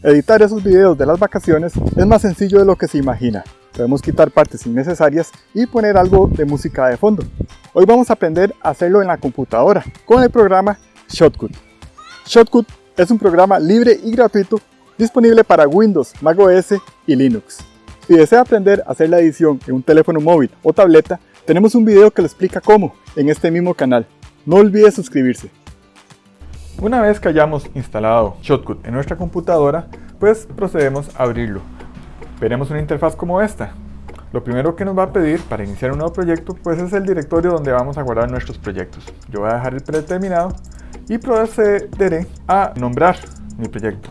Editar esos videos de las vacaciones es más sencillo de lo que se imagina. Podemos quitar partes innecesarias y poner algo de música de fondo. Hoy vamos a aprender a hacerlo en la computadora con el programa Shotcut. Shotcut es un programa libre y gratuito disponible para Windows, macOS y Linux. Si desea aprender a hacer la edición en un teléfono móvil o tableta, tenemos un video que le explica cómo en este mismo canal. No olvide suscribirse. Una vez que hayamos instalado Shotcut en nuestra computadora, pues procedemos a abrirlo. Veremos una interfaz como esta. Lo primero que nos va a pedir para iniciar un nuevo proyecto pues es el directorio donde vamos a guardar nuestros proyectos. Yo voy a dejar el predeterminado y procederé a nombrar mi proyecto.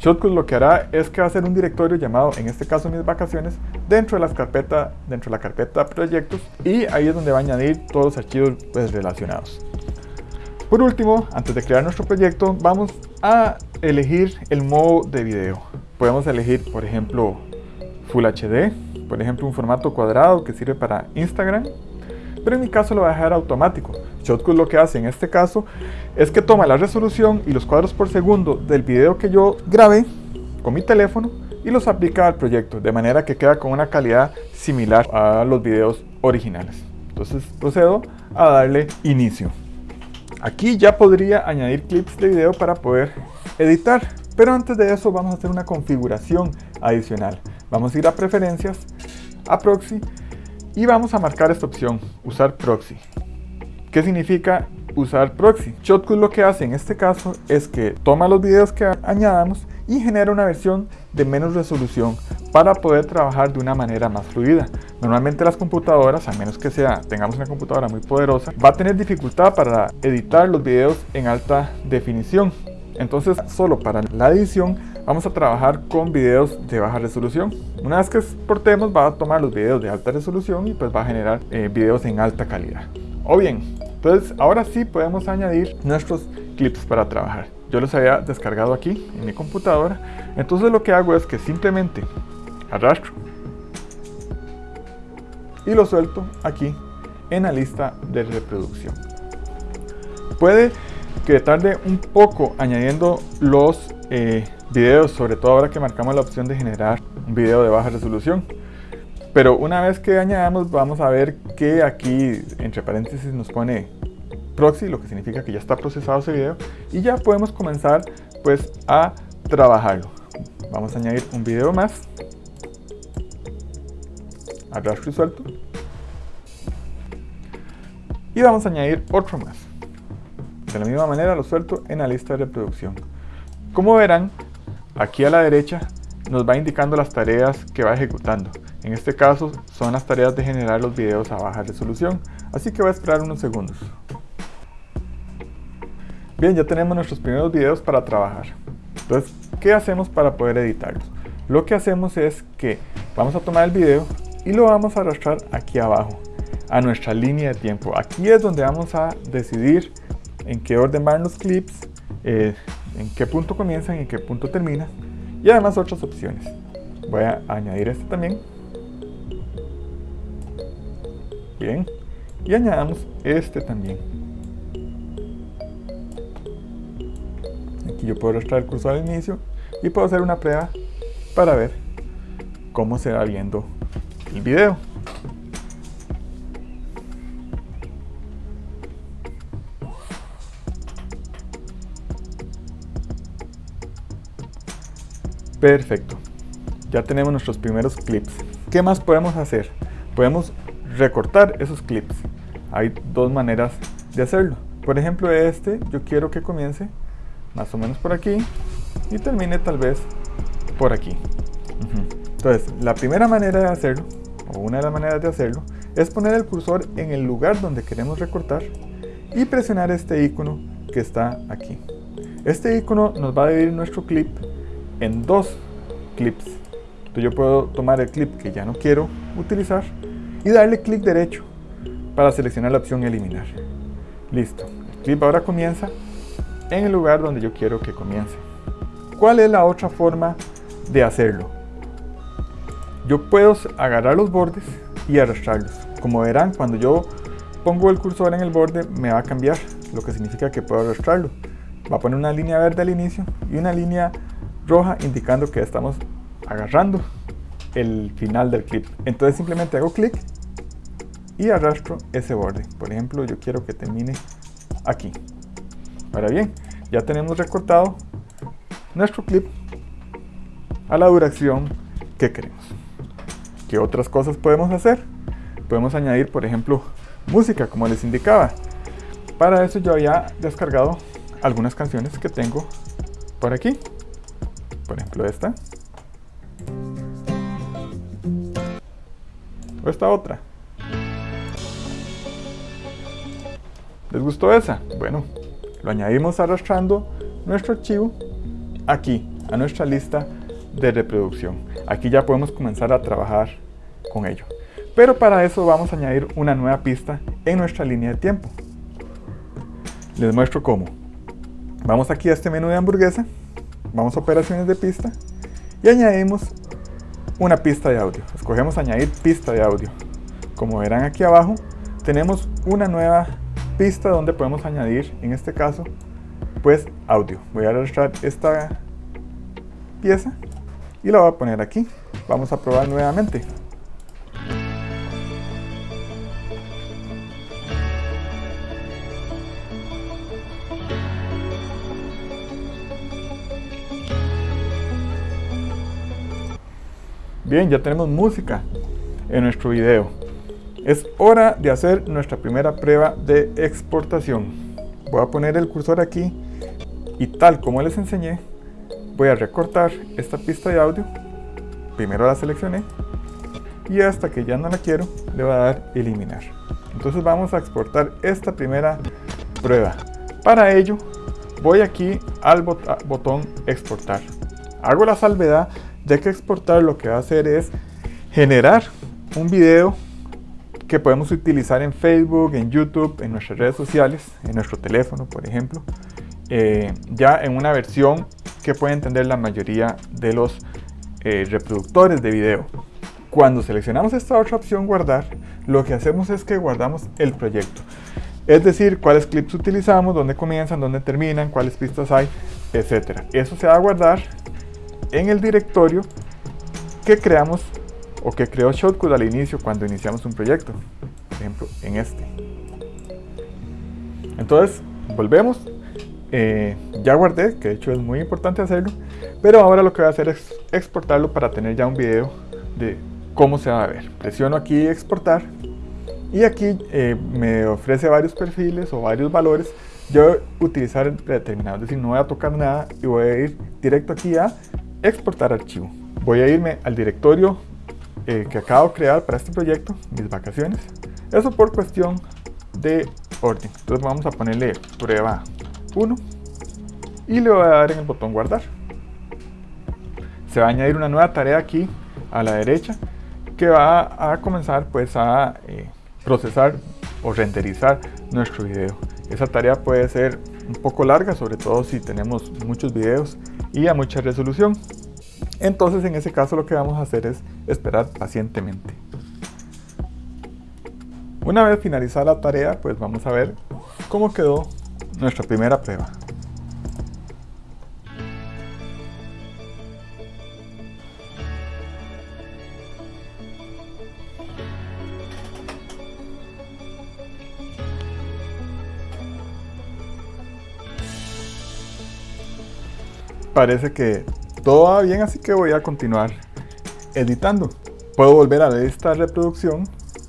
Shotcut lo que hará es que va a hacer un directorio llamado, en este caso mis vacaciones, dentro de, las carpeta, dentro de la carpeta proyectos y ahí es donde va a añadir todos los archivos pues, relacionados. Por último, antes de crear nuestro proyecto, vamos a elegir el modo de video. Podemos elegir, por ejemplo, Full HD, por ejemplo, un formato cuadrado que sirve para Instagram, pero en mi caso lo voy a dejar automático. Shotcut lo que hace en este caso es que toma la resolución y los cuadros por segundo del video que yo grabé con mi teléfono y los aplica al proyecto, de manera que queda con una calidad similar a los videos originales. Entonces procedo a darle inicio. Aquí ya podría añadir clips de video para poder editar, pero antes de eso vamos a hacer una configuración adicional. Vamos a ir a preferencias, a proxy y vamos a marcar esta opción, usar proxy. ¿Qué significa usar proxy? Shotcut lo que hace en este caso es que toma los videos que añadamos y genera una versión de menos resolución para poder trabajar de una manera más fluida. Normalmente las computadoras, a menos que sea, tengamos una computadora muy poderosa, va a tener dificultad para editar los videos en alta definición. Entonces, solo para la edición vamos a trabajar con videos de baja resolución. Una vez que exportemos, va a tomar los videos de alta resolución y pues va a generar eh, videos en alta calidad. O bien, entonces ahora sí podemos añadir nuestros clips para trabajar. Yo los había descargado aquí en mi computadora. Entonces lo que hago es que simplemente arrastro y lo suelto aquí en la lista de reproducción. Puede que tarde un poco añadiendo los eh, videos, sobre todo ahora que marcamos la opción de generar un video de baja resolución. Pero una vez que añadamos vamos a ver que aquí entre paréntesis nos pone proxy, lo que significa que ya está procesado ese video y ya podemos comenzar pues a trabajarlo. Vamos a añadir un video más arrastro y suelto. Y vamos a añadir otro más. De la misma manera lo suelto en la lista de reproducción. Como verán, aquí a la derecha nos va indicando las tareas que va ejecutando. En este caso son las tareas de generar los videos a baja resolución, así que voy a esperar unos segundos. Bien, ya tenemos nuestros primeros videos para trabajar. Entonces, ¿qué hacemos para poder editarlos? Lo que hacemos es que vamos a tomar el video y lo vamos a arrastrar aquí abajo a nuestra línea de tiempo. Aquí es donde vamos a decidir en qué orden van los clips, eh, en qué punto comienzan y en qué punto terminan y además otras opciones. Voy a añadir este también. Bien. Y añadamos este también. Aquí yo puedo arrastrar el cursor al inicio y puedo hacer una prueba para ver cómo se va viendo el video. Perfecto. Ya tenemos nuestros primeros clips. ¿Qué más podemos hacer? Podemos recortar esos clips. Hay dos maneras de hacerlo. Por ejemplo, este yo quiero que comience más o menos por aquí y termine tal vez por aquí. Entonces, la primera manera de hacerlo o una de las maneras de hacerlo, es poner el cursor en el lugar donde queremos recortar y presionar este icono que está aquí. Este icono nos va a dividir nuestro clip en dos clips. Entonces yo puedo tomar el clip que ya no quiero utilizar y darle clic derecho para seleccionar la opción eliminar. Listo. El clip ahora comienza en el lugar donde yo quiero que comience. ¿Cuál es la otra forma de hacerlo? Yo puedo agarrar los bordes y arrastrarlos. Como verán, cuando yo pongo el cursor en el borde me va a cambiar, lo que significa que puedo arrastrarlo. va a poner una línea verde al inicio y una línea roja indicando que estamos agarrando el final del clip. Entonces simplemente hago clic y arrastro ese borde. Por ejemplo, yo quiero que termine aquí. Ahora bien, ya tenemos recortado nuestro clip a la duración que queremos. ¿Qué otras cosas podemos hacer? Podemos añadir, por ejemplo, música, como les indicaba. Para eso yo había descargado algunas canciones que tengo por aquí. Por ejemplo esta. O esta otra. ¿Les gustó esa? Bueno, lo añadimos arrastrando nuestro archivo aquí, a nuestra lista de reproducción. Aquí ya podemos comenzar a trabajar con ello. Pero para eso vamos a añadir una nueva pista en nuestra línea de tiempo. Les muestro cómo. Vamos aquí a este menú de hamburguesa, vamos a operaciones de pista y añadimos una pista de audio. Escogemos añadir pista de audio. Como verán aquí abajo, tenemos una nueva pista donde podemos añadir, en este caso, pues audio. Voy a arrastrar esta pieza y la voy a poner aquí. Vamos a probar nuevamente. Bien, ya tenemos música en nuestro video. Es hora de hacer nuestra primera prueba de exportación. Voy a poner el cursor aquí y tal como les enseñé, voy a recortar esta pista de audio. Primero la seleccioné y hasta que ya no la quiero, le voy a dar eliminar. Entonces vamos a exportar esta primera prueba. Para ello, voy aquí al botón exportar. Hago la salvedad de que exportar lo que va a hacer es generar un video que podemos utilizar en Facebook, en YouTube, en nuestras redes sociales, en nuestro teléfono, por ejemplo, eh, ya en una versión que puede entender la mayoría de los eh, reproductores de video. Cuando seleccionamos esta otra opción, guardar, lo que hacemos es que guardamos el proyecto. Es decir, cuáles clips utilizamos, dónde comienzan, dónde terminan, cuáles pistas hay, etc. Eso se va a guardar en el directorio que creamos o que creó Shotcut al inicio cuando iniciamos un proyecto. Por ejemplo, en este. Entonces, volvemos. Eh, ya guardé, que de hecho es muy importante hacerlo. Pero ahora lo que voy a hacer es exportarlo para tener ya un video de cómo se va a ver. Presiono aquí exportar. Y aquí eh, me ofrece varios perfiles o varios valores. Yo voy a utilizar determinado, es decir, no voy a tocar nada y voy a ir directo aquí a exportar archivo. Voy a irme al directorio eh, que acabo de crear para este proyecto, mis vacaciones. Eso por cuestión de orden. Entonces vamos a ponerle prueba 1 y le voy a dar en el botón guardar. Se va a añadir una nueva tarea aquí a la derecha que va a comenzar pues a eh, procesar o renderizar nuestro video. Esa tarea puede ser un poco larga, sobre todo si tenemos muchos videos y a mucha resolución. Entonces en ese caso lo que vamos a hacer es esperar pacientemente. Una vez finalizada la tarea, pues vamos a ver cómo quedó nuestra primera prueba. Parece que todo va bien, así que voy a continuar editando. Puedo volver a esta reproducción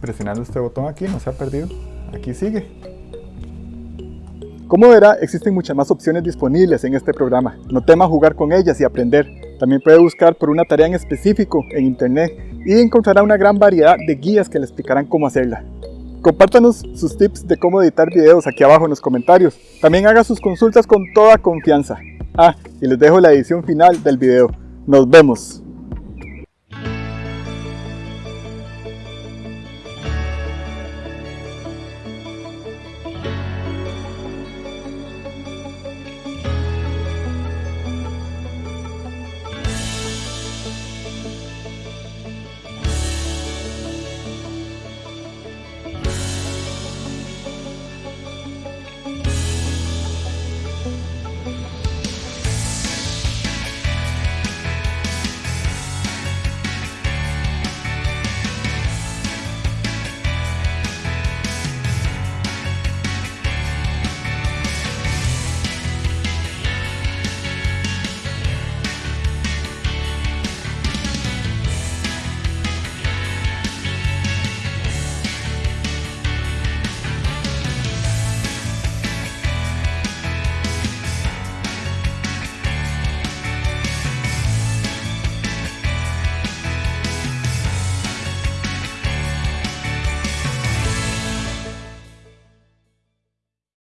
presionando este botón aquí, no se ha perdido. Aquí sigue. Como verá, existen muchas más opciones disponibles en este programa. No tema jugar con ellas y aprender. También puede buscar por una tarea en específico en internet y encontrará una gran variedad de guías que le explicarán cómo hacerla. Compártanos sus tips de cómo editar videos aquí abajo en los comentarios. También haga sus consultas con toda confianza. Ah, y les dejo la edición final del video. Nos vemos.